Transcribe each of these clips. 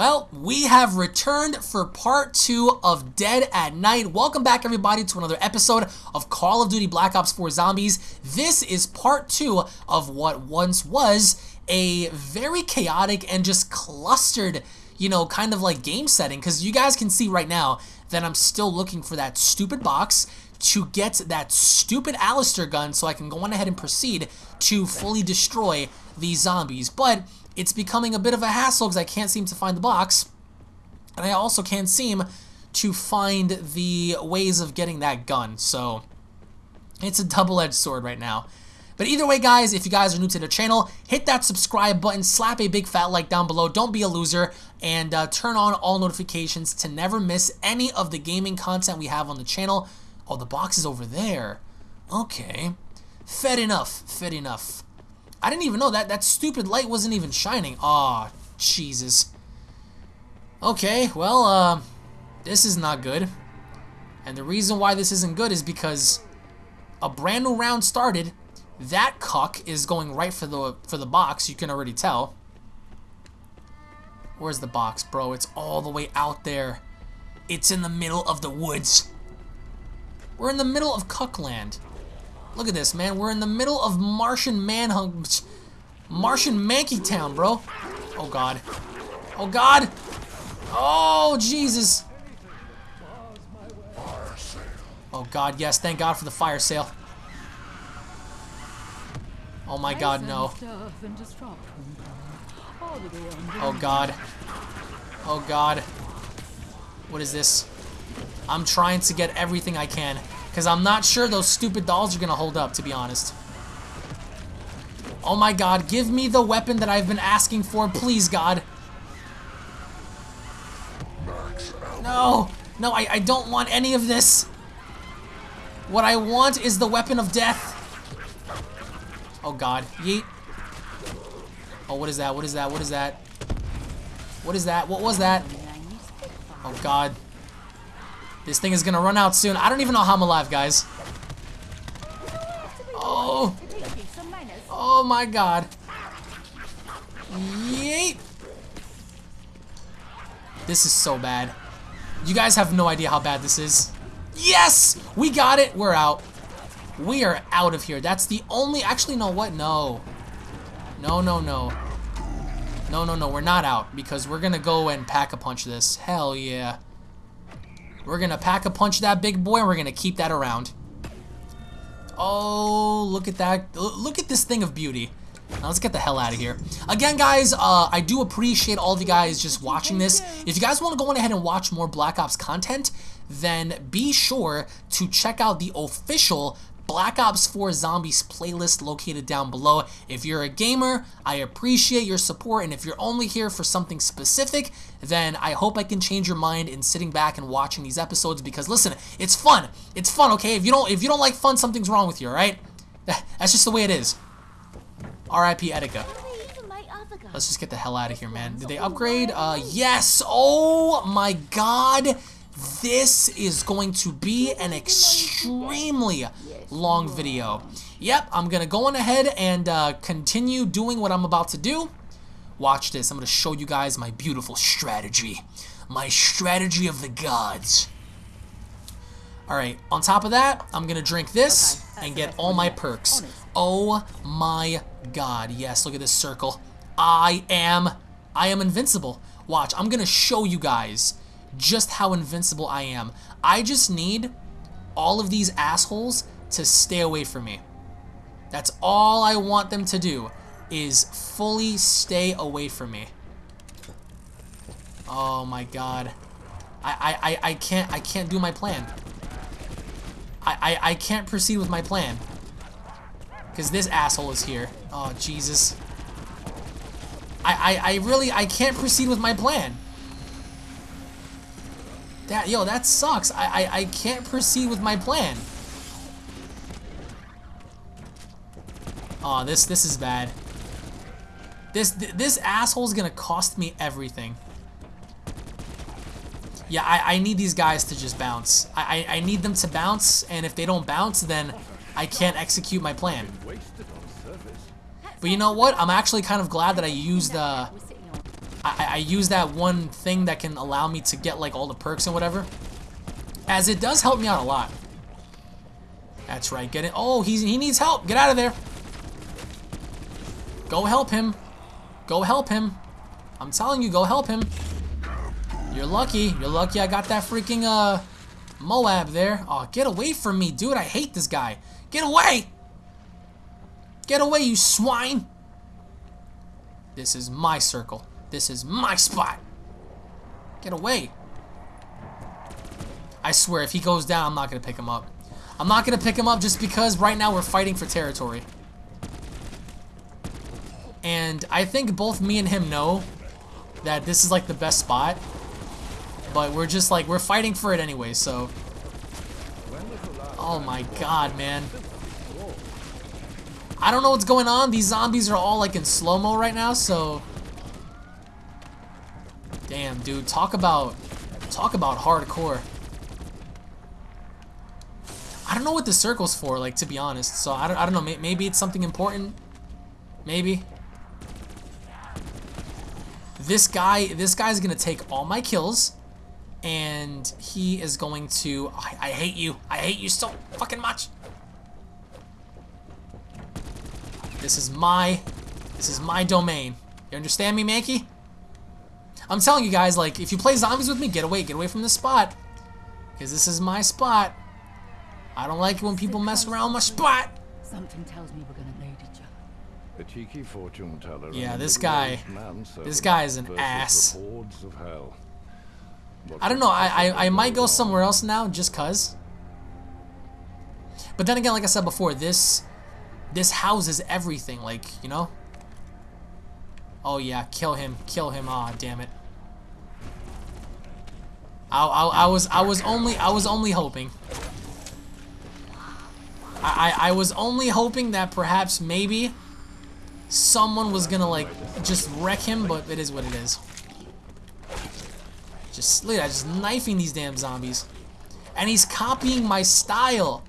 Well, we have returned for part two of Dead at Night. Welcome back, everybody, to another episode of Call of Duty Black Ops 4 Zombies. This is part two of what once was a very chaotic and just clustered, you know, kind of like game setting. Because you guys can see right now that I'm still looking for that stupid box to get that stupid Alistair gun so I can go on ahead and proceed to fully destroy these zombies. But it's becoming a bit of a hassle because I can't seem to find the box. And I also can't seem to find the ways of getting that gun. So it's a double-edged sword right now. But either way, guys, if you guys are new to the channel, hit that subscribe button, slap a big fat like down below, don't be a loser, and uh, turn on all notifications to never miss any of the gaming content we have on the channel. Oh, the box is over there. Okay. Fed enough, fed enough. I didn't even know that. That stupid light wasn't even shining. Aw, oh, Jesus. Okay, well, uh, this is not good. And the reason why this isn't good is because a brand new round started. That cuck is going right for the for the box. You can already tell. Where's the box, bro? It's all the way out there. It's in the middle of the woods. We're in the middle of Cuckland. Look at this, man. We're in the middle of Martian Manhunt. Martian Mankey Town, bro. Oh, God. Oh, God. Oh, Jesus. Oh, God, yes. Thank God for the fire sale. Oh, my God, no. Oh, God. Oh, God. What is this? I'm trying to get everything I can. Because I'm not sure those stupid dolls are going to hold up, to be honest. Oh my god, give me the weapon that I've been asking for, please, God. No, no, I, I don't want any of this. What I want is the weapon of death. Oh god, yeet. Oh, what is that? What is that? What is that? What is that? What was that? Oh god. This thing is gonna run out soon. I don't even know how I'm alive, guys. Oh. Oh my god. Yeet. This is so bad. You guys have no idea how bad this is. Yes! We got it. We're out. We are out of here. That's the only... Actually, no, what? No. No, no, no. No, no, no. We're not out because we're going to go and pack-a-punch this. Hell yeah. We're going to pack a punch that big boy and we're going to keep that around. Oh, look at that. Look at this thing of beauty. Now let's get the hell out of here. Again, guys, uh, I do appreciate all of you guys just watching this. If you guys want to go on ahead and watch more Black Ops content, then be sure to check out the official Black Ops 4 Zombies playlist located down below. If you're a gamer, I appreciate your support, and if you're only here for something specific, then I hope I can change your mind in sitting back and watching these episodes because listen, it's fun. It's fun, okay? If you don't if you don't like fun, something's wrong with you, alright? That's just the way it is. R.I.P. Etika. Let's just get the hell out of here, man. Did they upgrade? Uh, yes! Oh my god! This is going to be an extremely long video. Yep, I'm going to go on ahead and uh, continue doing what I'm about to do. Watch this. I'm going to show you guys my beautiful strategy. My strategy of the gods. Alright, on top of that, I'm going to drink this and get all my perks. Oh my god. Yes, look at this circle. I am, I am invincible. Watch, I'm going to show you guys just how invincible I am. I just need all of these assholes to stay away from me. That's all I want them to do is fully stay away from me. Oh my god. I, I, I, can't I can't do my plan. I, I, I can't proceed with my plan. Because this asshole is here. Oh Jesus. I, I, I really I can't proceed with my plan. That yo, that sucks. I, I, I can't proceed with my plan. Oh, this this is bad. This this asshole's gonna cost me everything. Yeah, I, I need these guys to just bounce. I, I, I need them to bounce, and if they don't bounce, then I can't execute my plan. But you know what? I'm actually kind of glad that I used the... I, I use that one thing that can allow me to get like all the perks and whatever. As it does help me out a lot. That's right, get it. Oh, he's, he needs help. Get out of there. Go help him. Go help him. I'm telling you, go help him. You're lucky. You're lucky I got that freaking uh Moab there. Oh, get away from me, dude. I hate this guy. Get away! Get away, you swine! This is my circle. This is my spot. Get away. I swear, if he goes down, I'm not going to pick him up. I'm not going to pick him up just because right now we're fighting for territory. And I think both me and him know that this is like the best spot. But we're just like, we're fighting for it anyway, so. Oh my god, man. I don't know what's going on. These zombies are all like in slow-mo right now, so. Damn, dude. Talk about, talk about hardcore. I don't know what the circle's for, like, to be honest. So, I don't, I don't know. Maybe it's something important. Maybe. This guy, this guy's gonna take all my kills and he is going to I, I, hate you I hate you so fucking much this is my this is my domain you understand me Mankey I'm telling you guys like if you play zombies with me get away get away from this spot because this is my spot I don't like it when people mess around my spot something tells me we're gonna need each other a cheeky fortune teller yeah this guy this guy is an ass I don't know. I, I, I might go somewhere else now just cause. But then again, like I said before, this this houses everything. Like you know. Oh yeah, kill him, kill him. Ah, oh, damn it. I, I, I was I was only I was only hoping. I, I I was only hoping that perhaps maybe someone was gonna like just wreck him, but it is what it is. Just look at that, just knifing these damn zombies. And he's copying my style.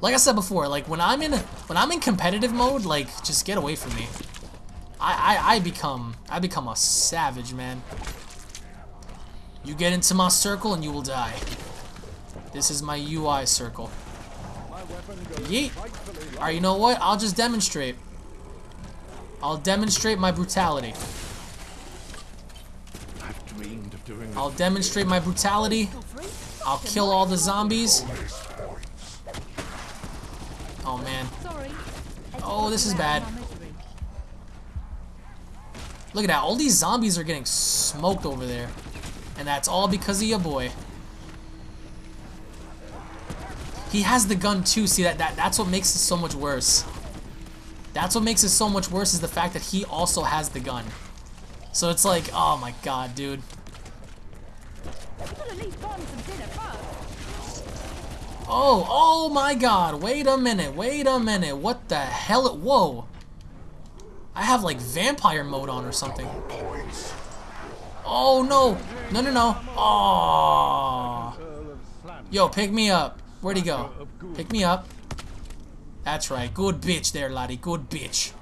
Like I said before, like when I'm in when I'm in competitive mode, like just get away from me. I I, I become I become a savage, man. You get into my circle and you will die. This is my UI circle. Yeet. Alright, you know what? I'll just demonstrate. I'll demonstrate my brutality. I'll demonstrate my brutality. I'll kill all the zombies. Oh man. Oh, this is bad. Look at that. All these zombies are getting smoked over there. And that's all because of your boy. He has the gun too. See, that, that that's what makes it so much worse. That's what makes it so much worse is the fact that he also has the gun. So it's like, oh my god, dude. Oh, oh my god, wait a minute, wait a minute, what the hell, whoa. I have like vampire mode on or something. Oh no, no, no, no, oh. Yo, pick me up. Where'd he go? Pick me up. That's right, good bitch there, laddie, good bitch.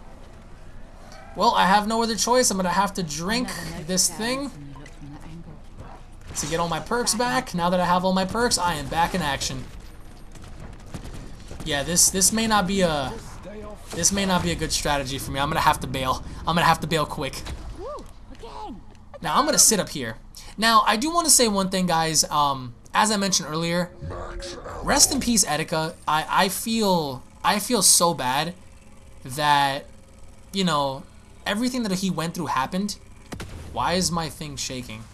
Well, I have no other choice, I'm gonna have to drink this thing to get all my perks back. Now that I have all my perks, I am back in action. Yeah, this this may not be a this may not be a good strategy for me. I'm gonna have to bail. I'm gonna have to bail quick. Now I'm gonna sit up here. Now I do want to say one thing, guys. Um, as I mentioned earlier, rest in peace, Etika. I I feel I feel so bad that you know everything that he went through happened. Why is my thing shaking?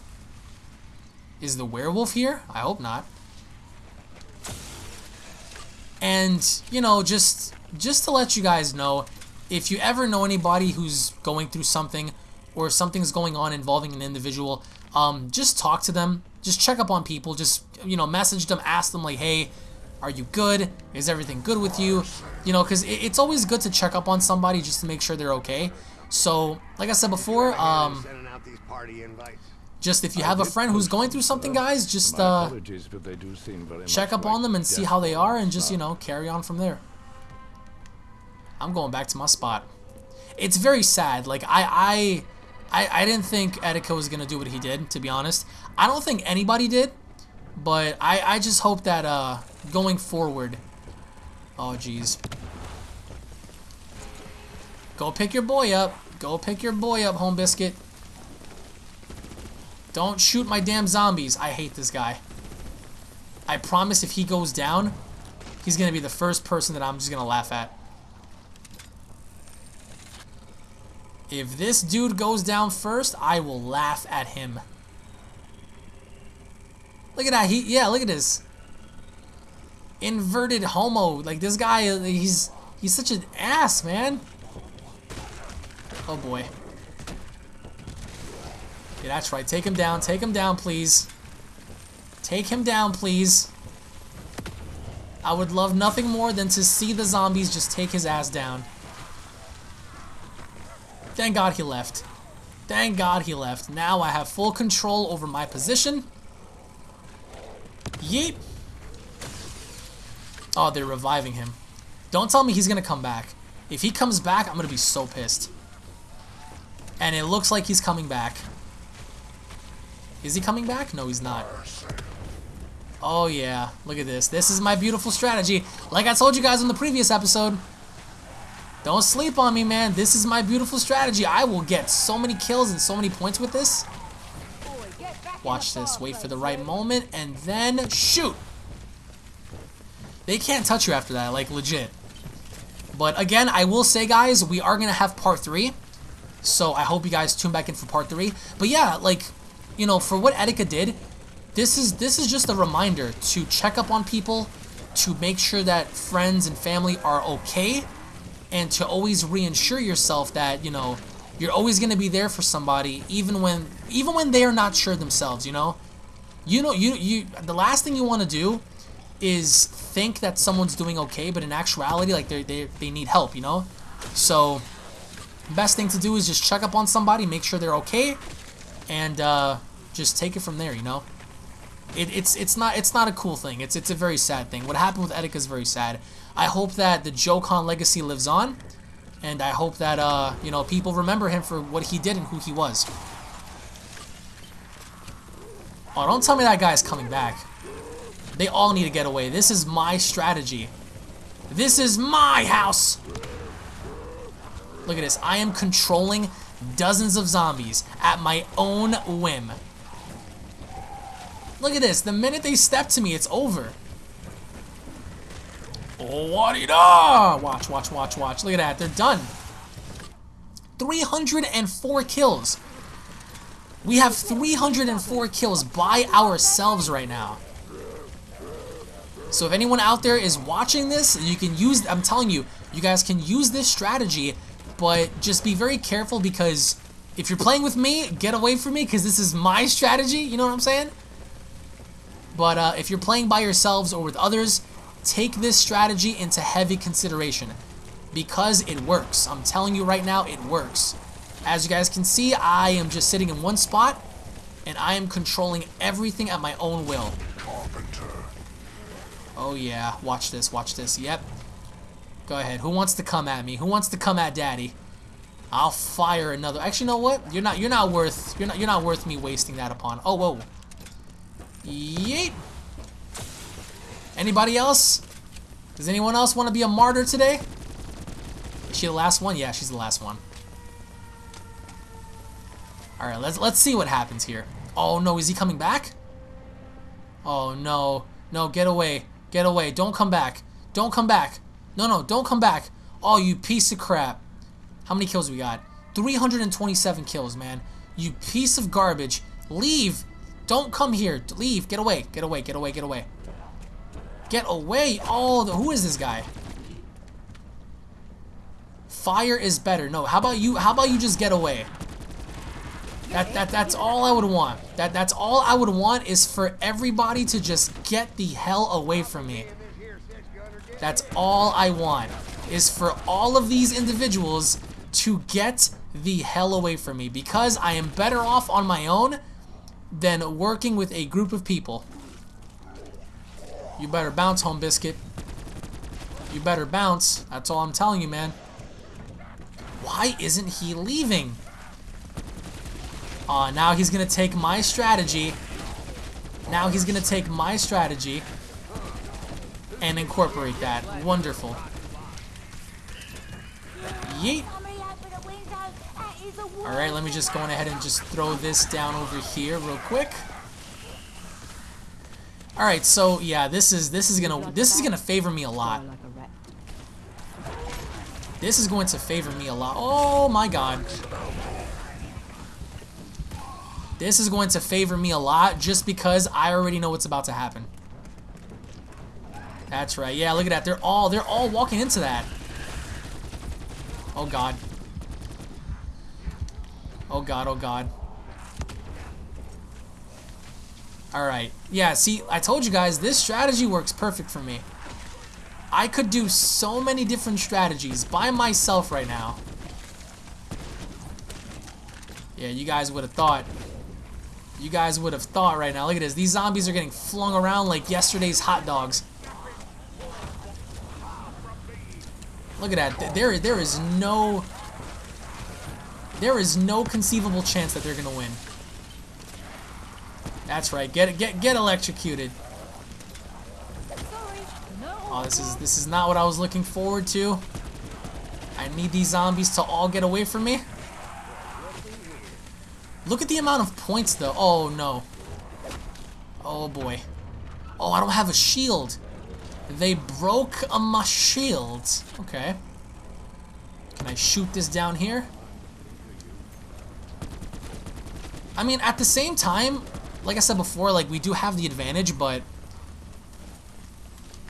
Is the werewolf here? I hope not. And, you know, just just to let you guys know, if you ever know anybody who's going through something or something's going on involving an individual, um, just talk to them. Just check up on people. Just, you know, message them, ask them like, hey, are you good? Is everything good with you? You know, because it, it's always good to check up on somebody just to make sure they're okay. So, like I said before, um, just if you have a friend who's going through something, guys, just uh, check up on them and see how they are and just, you know, carry on from there. I'm going back to my spot. It's very sad. Like, I, I, I, I didn't think Etika was going to do what he did, to be honest. I don't think anybody did, but I, I just hope that uh, going forward... Oh, jeez. Go pick your boy up. Go pick your boy up, Home Biscuit. Don't shoot my damn zombies. I hate this guy. I promise if he goes down, he's going to be the first person that I'm just going to laugh at. If this dude goes down first, I will laugh at him. Look at that. He yeah, look at this. Inverted homo. Like this guy he's he's such an ass, man. Oh boy. Yeah, that's right. Take him down. Take him down, please. Take him down, please. I would love nothing more than to see the zombies just take his ass down. Thank God he left. Thank God he left. Now I have full control over my position. Yeet. Oh, they're reviving him. Don't tell me he's going to come back. If he comes back, I'm going to be so pissed. And it looks like he's coming back. Is he coming back? No, he's not. Oh, yeah. Look at this. This is my beautiful strategy. Like I told you guys in the previous episode, don't sleep on me, man. This is my beautiful strategy. I will get so many kills and so many points with this. Watch this. Wait for the right moment and then shoot. They can't touch you after that, like legit. But again, I will say, guys, we are going to have part 3. So I hope you guys tune back in for part 3. But yeah, like, you know, for what Etika did, this is this is just a reminder to check up on people, to make sure that friends and family are okay, and to always reinsure yourself that, you know, you're always going to be there for somebody even when even when they are not sure themselves, you know? You know you you the last thing you want to do is think that someone's doing okay, but in actuality like they they they need help, you know? So best thing to do is just check up on somebody, make sure they're okay, and uh, just take it from there, you know? It, it's it's not it's not a cool thing. It's it's a very sad thing. What happened with Etika is very sad. I hope that the Joy-Con legacy lives on, and I hope that uh you know people remember him for what he did and who he was. Oh, don't tell me that guy's coming back. They all need to get away. This is my strategy. This is my house. Look at this. I am controlling dozens of zombies at my own whim. Look at this. The minute they step to me, it's over. Oh, what da Watch, watch, watch, watch. Look at that. They're done. 304 kills. We have 304 kills by ourselves right now. So if anyone out there is watching this, you can use, I'm telling you, you guys can use this strategy, but just be very careful because if you're playing with me, get away from me because this is my strategy, you know what I'm saying? But uh, if you're playing by yourselves or with others, take this strategy into heavy consideration because it works. I'm telling you right now, it works. As you guys can see, I am just sitting in one spot and I am controlling everything at my own will. Oh yeah, watch this, watch this. Yep. Go ahead. Who wants to come at me? Who wants to come at daddy? I'll fire another. Actually, you know what? You're not you're not worth you're not you're not worth me wasting that upon. Oh, whoa. Yeet. Anybody else? Does anyone else want to be a martyr today? Is she the last one? Yeah, she's the last one. Alright, let's let's see what happens here. Oh no, is he coming back? Oh no. No, get away. Get away. Don't come back. Don't come back. No, no, don't come back. Oh, you piece of crap. How many kills we got? 327 kills, man. You piece of garbage. Leave. Don't come here. Leave. Get away. Get away. Get away. Get away. Get away. Oh, the, who is this guy? Fire is better. No, how about you? How about you just get away? That, that that's all I would want. That that's all I would want is for everybody to just get the hell away from me. That's all I want is for all of these individuals to get the hell away from me because I am better off on my own than working with a group of people. You better bounce, Home Biscuit. You better bounce. That's all I'm telling you, man. Why isn't he leaving? Uh, now he's gonna take my strategy. Now he's gonna take my strategy and incorporate that. Wonderful. Yeet. Alright, let me just go on ahead and just throw this down over here real quick. Alright, so yeah, this is this is gonna this is gonna favor me a lot. This is going to favor me a lot. Oh my god. This is going to favor me a lot just because I already know what's about to happen. That's right. Yeah, look at that. They're all they're all walking into that. Oh god. Oh god, oh god. Alright. Yeah, see, I told you guys, this strategy works perfect for me. I could do so many different strategies by myself right now. Yeah, you guys would have thought. You guys would have thought right now. Look at this. These zombies are getting flung around like yesterday's hot dogs. Look at that. There, there is no... There is no conceivable chance that they're going to win. That's right. Get get get electrocuted. Oh, this is this is not what I was looking forward to. I need these zombies to all get away from me. Look at the amount of points though. Oh no. Oh boy. Oh, I don't have a shield. They broke a my shield. Okay. Can I shoot this down here? I mean, at the same time, like I said before, like we do have the advantage, but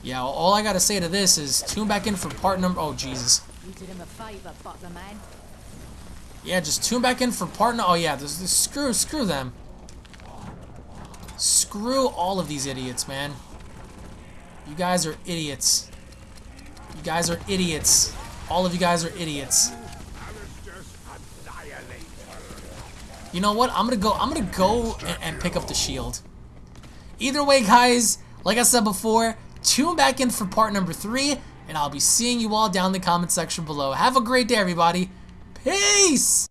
yeah, all I gotta say to this is tune back in for part number. Oh Jesus. You did him a favour, butler man. Yeah, just tune back in for part. No, oh yeah, this, this, screw screw them. Screw all of these idiots, man. You guys are idiots. You guys are idiots. All of you guys are idiots. You know what? I'm gonna go. I'm gonna go and, and pick up the shield. Either way, guys, like I said before, tune back in for part number three, and I'll be seeing you all down in the comment section below. Have a great day, everybody. Peace.